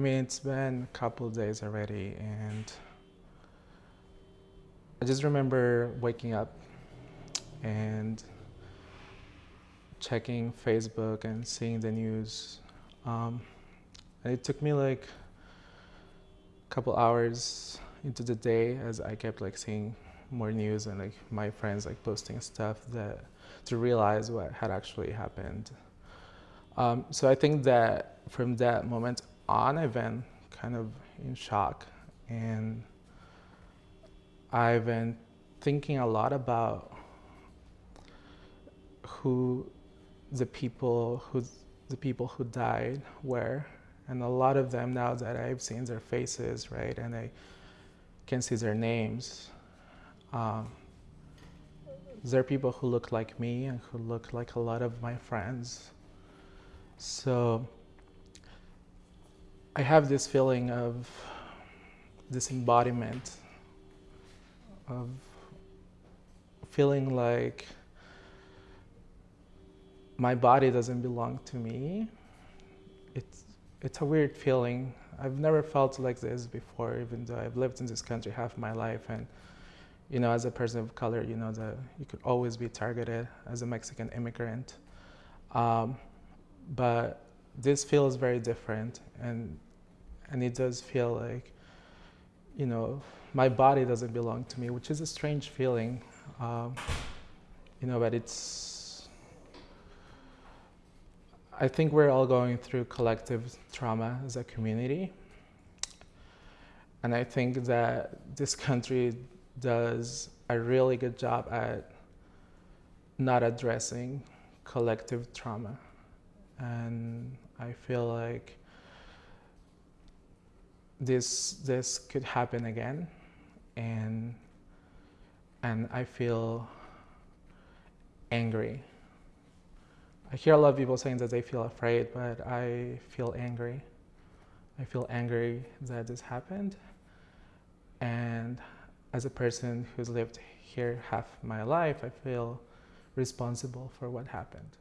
mean, it's been a couple days already, and I just remember waking up and checking Facebook and seeing the news. Um, and it took me like a couple hours into the day as I kept like seeing more news and like my friends like posting stuff that to realize what had actually happened. Um, so I think that from that moment on, I've been kind of in shock and I've been thinking a lot about who the people who the people who died were and a lot of them now that I've seen their faces right and I can see their names um, there are people who look like me and who look like a lot of my friends. So I have this feeling of this embodiment of feeling like my body doesn't belong to me. It's, it's a weird feeling. I've never felt like this before, even though I've lived in this country half my life. And, you know, as a person of color, you know, that you could always be targeted as a Mexican immigrant. Um, but this feels very different and and it does feel like you know my body doesn't belong to me which is a strange feeling um, you know but it's I think we're all going through collective trauma as a community. And I think that this country does a really good job at not addressing collective trauma and I feel like this this could happen again and and I feel angry. I hear a lot of people saying that they feel afraid, but I feel angry. I feel angry that this happened. And as a person who's lived here half my life, I feel responsible for what happened.